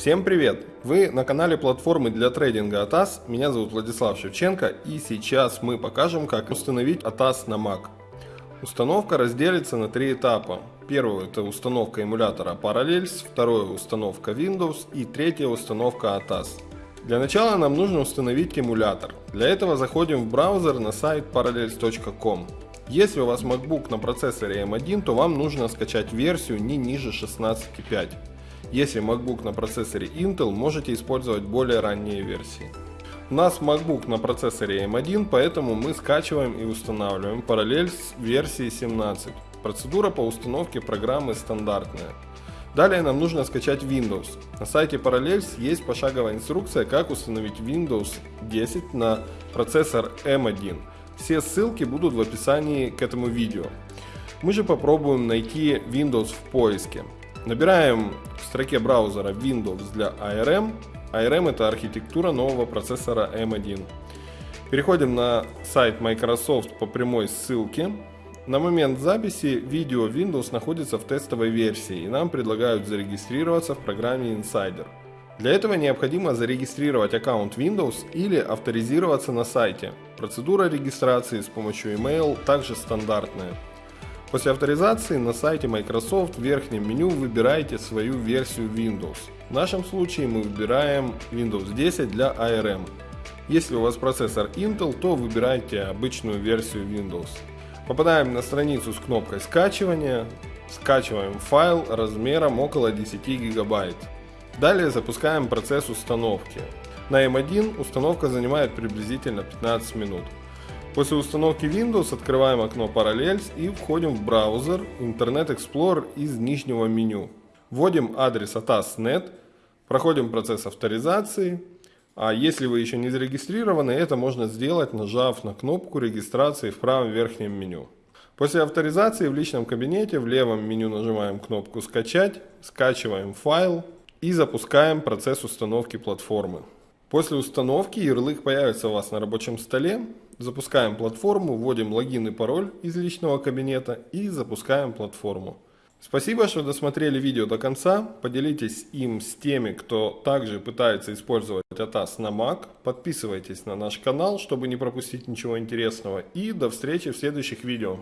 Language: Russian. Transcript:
Всем привет! Вы на канале платформы для трейдинга ATAS. Меня зовут Владислав Шевченко и сейчас мы покажем, как установить ATAS на Mac. Установка разделится на три этапа. Первый это установка эмулятора Parallels, второй установка Windows и третья установка ATAS. Для начала нам нужно установить эмулятор. Для этого заходим в браузер на сайт parallels.com. Если у вас MacBook на процессоре M1, то вам нужно скачать версию не ниже 16.5. Если MacBook на процессоре Intel, можете использовать более ранние версии. У нас MacBook на процессоре M1, поэтому мы скачиваем и устанавливаем параллель с версией 17. Процедура по установке программы стандартная. Далее нам нужно скачать Windows. На сайте Parallels есть пошаговая инструкция, как установить Windows 10 на процессор M1. Все ссылки будут в описании к этому видео. Мы же попробуем найти Windows в поиске. Набираем строке браузера Windows для ARM. ARM это архитектура нового процессора M1. Переходим на сайт Microsoft по прямой ссылке. На момент записи видео Windows находится в тестовой версии и нам предлагают зарегистрироваться в программе Insider. Для этого необходимо зарегистрировать аккаунт Windows или авторизироваться на сайте. Процедура регистрации с помощью email также стандартная. После авторизации на сайте Microsoft в верхнем меню выбираете свою версию Windows. В нашем случае мы выбираем Windows 10 для ARM. Если у вас процессор Intel, то выбирайте обычную версию Windows. Попадаем на страницу с кнопкой скачивания, скачиваем файл размером около 10 гигабайт. Далее запускаем процесс установки. На M1 установка занимает приблизительно 15 минут. После установки Windows открываем окно Parallels и входим в браузер Internet Explorer из нижнего меню. Вводим адрес atas.net, проходим процесс авторизации, а если вы еще не зарегистрированы, это можно сделать, нажав на кнопку регистрации в правом верхнем меню. После авторизации в личном кабинете в левом меню нажимаем кнопку «Скачать», скачиваем файл и запускаем процесс установки платформы. После установки ярлык появится у вас на рабочем столе. Запускаем платформу, вводим логин и пароль из личного кабинета и запускаем платформу. Спасибо, что досмотрели видео до конца. Поделитесь им с теми, кто также пытается использовать ATAS на Mac. Подписывайтесь на наш канал, чтобы не пропустить ничего интересного. И до встречи в следующих видео.